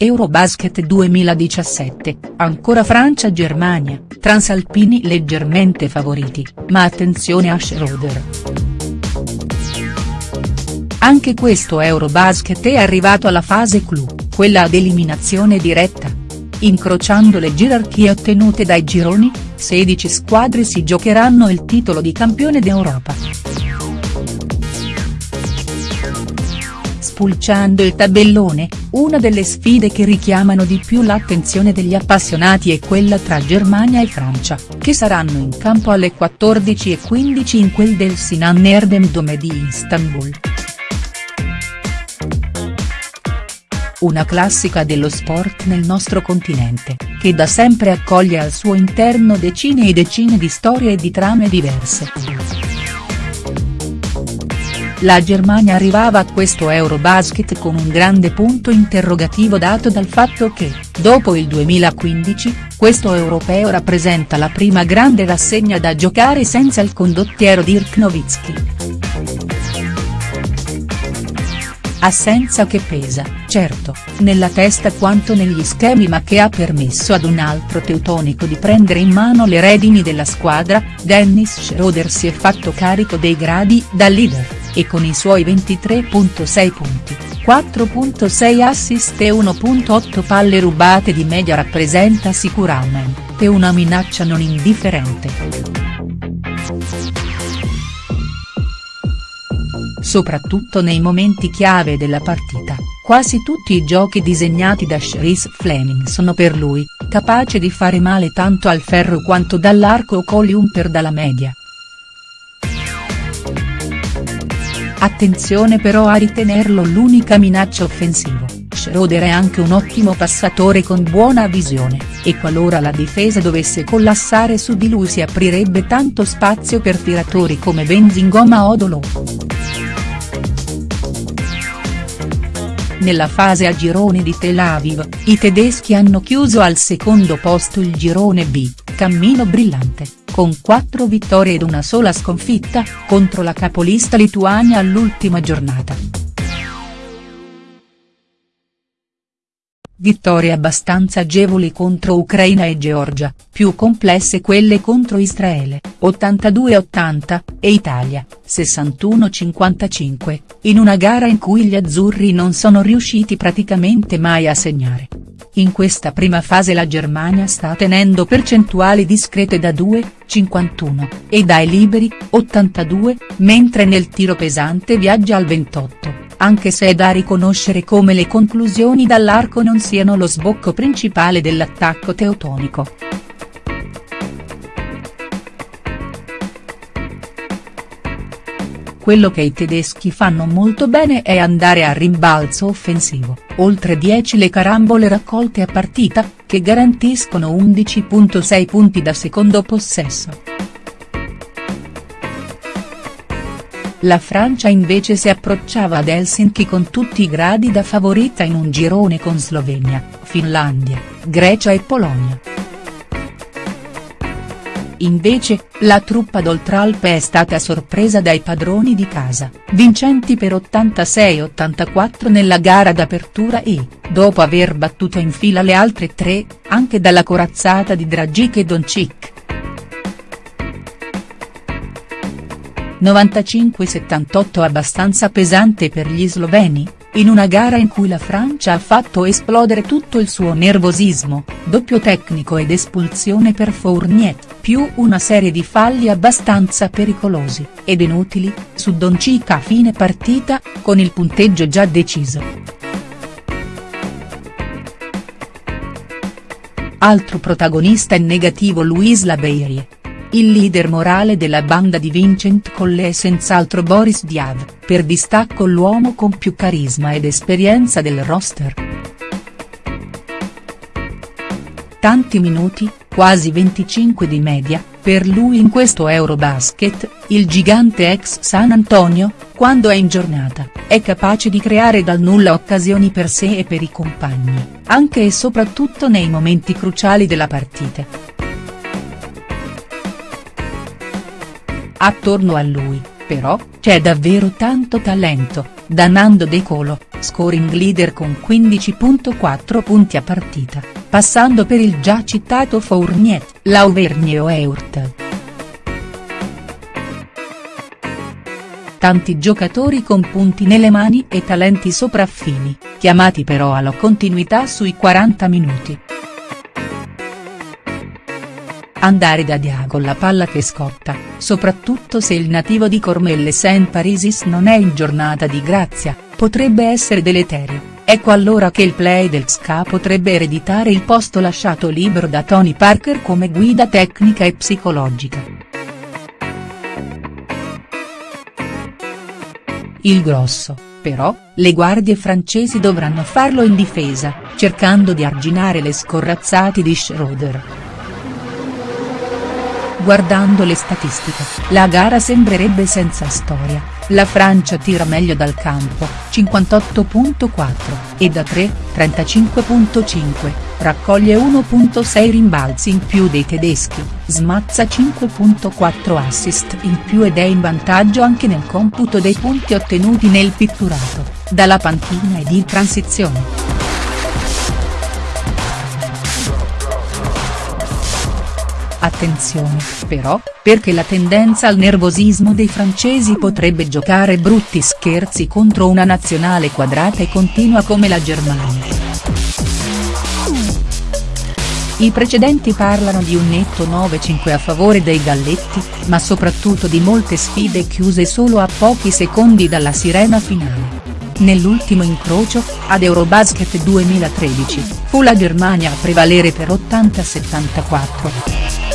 Eurobasket 2017, ancora Francia-Germania, transalpini leggermente favoriti, ma attenzione a Schroeder. Anche questo Eurobasket è arrivato alla fase clou, quella ad eliminazione diretta. Incrociando le gerarchie ottenute dai gironi, 16 squadre si giocheranno il titolo di campione d'Europa. Spulciando il tabellone, una delle sfide che richiamano di più l'attenzione degli appassionati è quella tra Germania e Francia, che saranno in campo alle 14.15 in quel del Sinan Erdem Dome di Istanbul. Una classica dello sport nel nostro continente, che da sempre accoglie al suo interno decine e decine di storie e di trame diverse. La Germania arrivava a questo Eurobasket con un grande punto interrogativo dato dal fatto che, dopo il 2015, questo europeo rappresenta la prima grande rassegna da giocare senza il condottiero Dirk Nowitzki. Assenza che pesa, certo, nella testa quanto negli schemi ma che ha permesso ad un altro teutonico di prendere in mano le redini della squadra, Dennis Schroeder si è fatto carico dei gradi da leader e con i suoi 23.6 punti, 4.6 assist e 1.8 palle rubate di media rappresenta sicuramente una minaccia non indifferente. Soprattutto nei momenti chiave della partita, quasi tutti i giochi disegnati da Chris Fleming sono per lui, capace di fare male tanto al ferro quanto dall'arco o coliumper dalla media. Attenzione però a ritenerlo l'unica minaccia offensivo, Schroeder è anche un ottimo passatore con buona visione, e qualora la difesa dovesse collassare su di lui si aprirebbe tanto spazio per tiratori come Benzingoma o Dolo. Nella fase a gironi di Tel Aviv, i tedeschi hanno chiuso al secondo posto il girone B, cammino brillante con quattro vittorie ed una sola sconfitta, contro la capolista Lituania all'ultima giornata. Vittorie abbastanza agevoli contro Ucraina e Georgia, più complesse quelle contro Israele, 82-80, e Italia, 61-55, in una gara in cui gli azzurri non sono riusciti praticamente mai a segnare. In questa prima fase la Germania sta tenendo percentuali discrete da 2, 51, e dai liberi, 82, mentre nel tiro pesante viaggia al 28, anche se è da riconoscere come le conclusioni dall'arco non siano lo sbocco principale dell'attacco teutonico. Quello che i tedeschi fanno molto bene è andare a rimbalzo offensivo, oltre 10 le carambole raccolte a partita, che garantiscono 11.6 punti da secondo possesso. La Francia invece si approcciava ad Helsinki con tutti i gradi da favorita in un girone con Slovenia, Finlandia, Grecia e Polonia. Invece, la truppa d'Oltralpe è stata sorpresa dai padroni di casa, vincenti per 86-84 nella gara d'apertura e, dopo aver battuto in fila le altre tre, anche dalla corazzata di Dragic e Doncic. 95-78 abbastanza pesante per gli sloveni? in una gara in cui la Francia ha fatto esplodere tutto il suo nervosismo, doppio tecnico ed espulsione per Fournier, più una serie di falli abbastanza pericolosi, ed inutili, su Doncic a fine partita, con il punteggio già deciso. Altro protagonista in negativo Luis Labeirie il leader morale della banda di Vincent Collet è senz'altro Boris Diav, per distacco l'uomo con più carisma ed esperienza del roster. Tanti minuti, quasi 25 di media, per lui in questo Eurobasket, il gigante ex San Antonio, quando è in giornata, è capace di creare dal nulla occasioni per sé e per i compagni, anche e soprattutto nei momenti cruciali della partita. Attorno a lui, però, c'è davvero tanto talento, da Nando De Colo, scoring leader con 15.4 punti a partita, passando per il già citato Fournier, Lauvergne o Eurtel. Tanti giocatori con punti nelle mani e talenti sopraffini, chiamati però alla continuità sui 40 minuti. Andare da Dia con la palla che scotta, soprattutto se il nativo di Cormelle Saint Parisis non è in giornata di grazia, potrebbe essere deleterio. Ecco allora che il play del XK potrebbe ereditare il posto lasciato libero da Tony Parker come guida tecnica e psicologica. Il grosso, però, le guardie francesi dovranno farlo in difesa, cercando di arginare le scorrazzate di Schroeder. Guardando le statistiche, la gara sembrerebbe senza storia, la Francia tira meglio dal campo, 58.4, e da 3, 35.5, raccoglie 1.6 rimbalzi in più dei tedeschi, smazza 5.4 assist in più ed è in vantaggio anche nel computo dei punti ottenuti nel pitturato, dalla panchina ed in transizione. Attenzione, però, perché la tendenza al nervosismo dei francesi potrebbe giocare brutti scherzi contro una nazionale quadrata e continua come la Germania. I precedenti parlano di un netto 9-5 a favore dei galletti, ma soprattutto di molte sfide chiuse solo a pochi secondi dalla sirena finale. Nell'ultimo incrocio, ad Eurobasket 2013, fu la Germania a prevalere per 80-74.